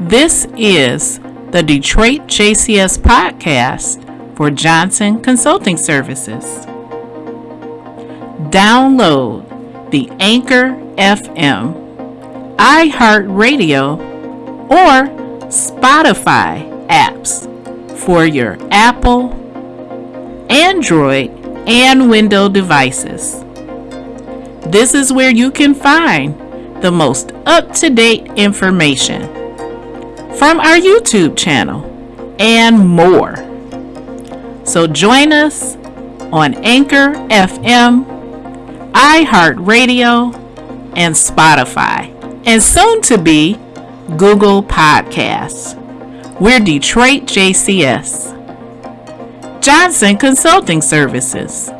This is the Detroit JCS podcast for Johnson Consulting Services. Download the Anchor FM, iHeartRadio, or Spotify apps for your Apple, Android, and Windows devices. This is where you can find the most up to date information from our YouTube channel and more. So join us on Anchor FM, iHeartRadio, and Spotify, and soon to be Google Podcasts. We're Detroit JCS. Johnson Consulting Services.